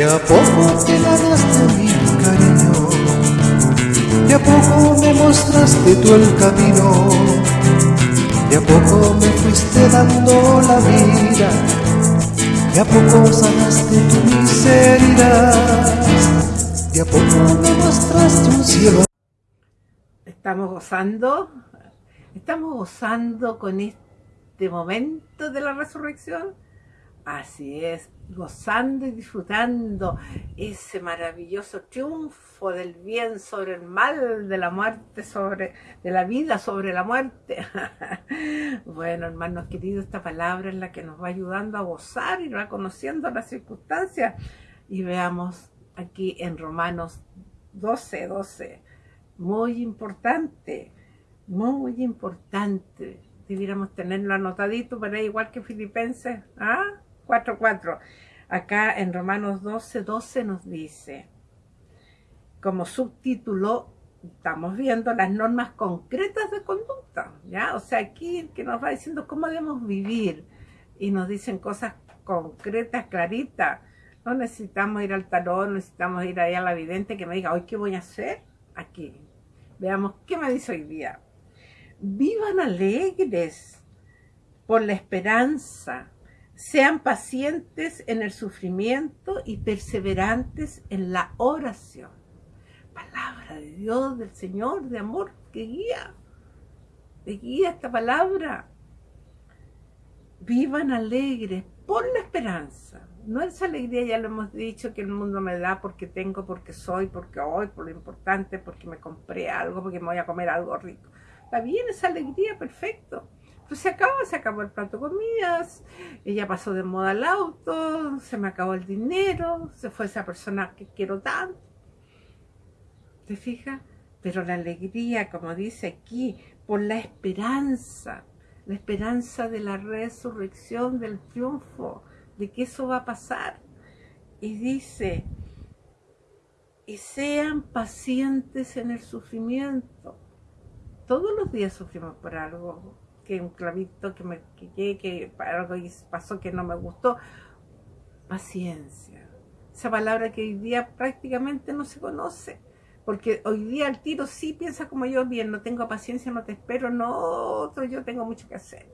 De a poco te ganaste mi cariño, de a poco me mostraste tú el camino, de a poco me fuiste dando la vida, de a poco sanaste tu miseria, de a poco me mostraste un cielo. Estamos gozando, estamos gozando con este momento de la resurrección Así es, gozando y disfrutando ese maravilloso triunfo del bien sobre el mal, de la muerte sobre, de la vida sobre la muerte. bueno, hermanos queridos, esta palabra es la que nos va ayudando a gozar y reconociendo las circunstancias. Y veamos aquí en Romanos 12, 12, muy importante, muy importante. Debiéramos tenerlo anotadito, pero igual que Filipenses, ¿ah? 4.4. Acá en Romanos 12, 12 nos dice, como subtítulo, estamos viendo las normas concretas de conducta, ¿ya? O sea, aquí que nos va diciendo cómo debemos vivir y nos dicen cosas concretas, claritas. No necesitamos ir al tarot, necesitamos ir ahí a la vidente que me diga, hoy, ¿qué voy a hacer? Aquí. Veamos qué me dice hoy día. Vivan alegres por la esperanza, sean pacientes en el sufrimiento y perseverantes en la oración. Palabra de Dios, del Señor, de amor, que guía, que guía esta palabra. Vivan alegres por la esperanza. No esa alegría, ya lo hemos dicho, que el mundo me da porque tengo, porque soy, porque hoy, por lo importante, porque me compré algo, porque me voy a comer algo rico. Está bien esa alegría, perfecto pues se acabó, se acabó el plato de comidas, ella pasó de moda al auto, se me acabó el dinero, se fue esa persona que quiero tanto. ¿Te fijas? Pero la alegría, como dice aquí, por la esperanza, la esperanza de la resurrección, del triunfo, de que eso va a pasar. Y dice, y sean pacientes en el sufrimiento. Todos los días sufrimos por algo, que un clavito que me que, que algo pasó que no me gustó. Paciencia. Esa palabra que hoy día prácticamente no se conoce. Porque hoy día el tiro sí piensa como yo, bien, no tengo paciencia, no te espero, no, otro, yo tengo mucho que hacer.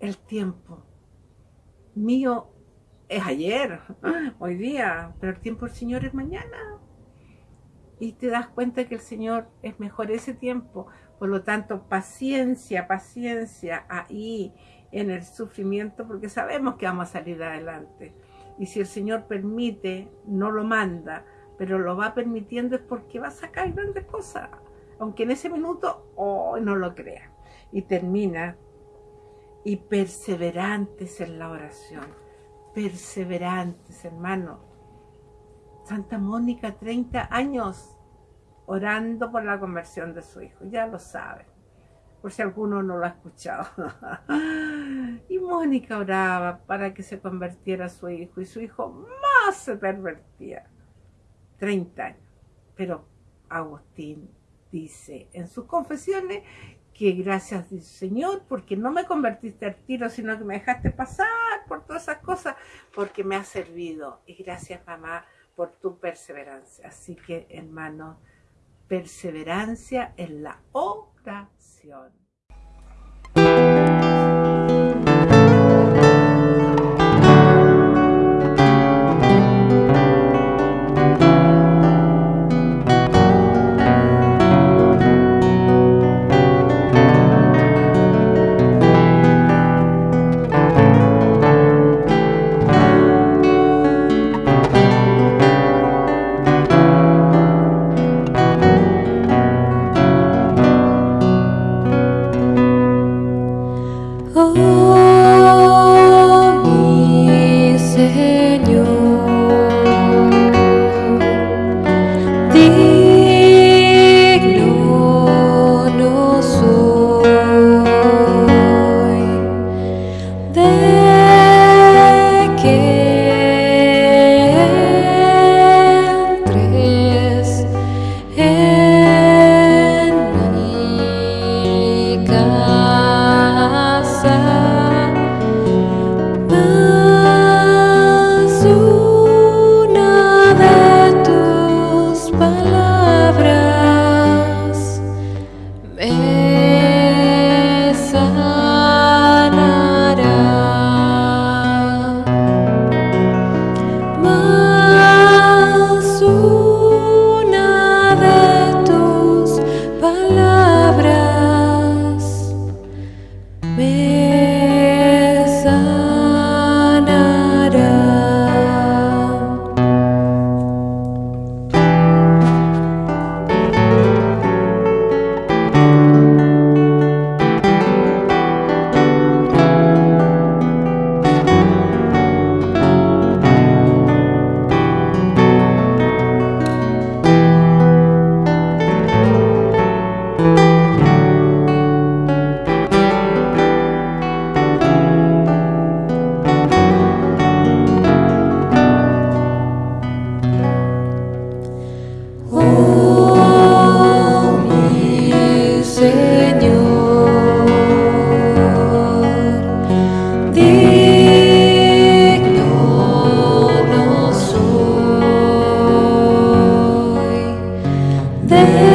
El tiempo mío es ayer, hoy día, pero el tiempo del Señor es mañana y te das cuenta que el Señor es mejor ese tiempo. Por lo tanto, paciencia, paciencia ahí en el sufrimiento, porque sabemos que vamos a salir adelante. Y si el Señor permite, no lo manda, pero lo va permitiendo es porque va a sacar grandes cosas. Aunque en ese minuto, oh, no lo crea. Y termina, y perseverantes en la oración. Perseverantes, hermano Santa Mónica, 30 años orando por la conversión de su hijo. Ya lo saben, por si alguno no lo ha escuchado. y Mónica oraba para que se convirtiera su hijo y su hijo más se pervertía. 30 años. Pero Agustín dice en sus confesiones que gracias Señor porque no me convertiste al tiro, sino que me dejaste pasar por todas esas cosas, porque me ha servido. Y gracias mamá por tu perseverancia. Así que, hermano, perseverancia en la oración. Yeah.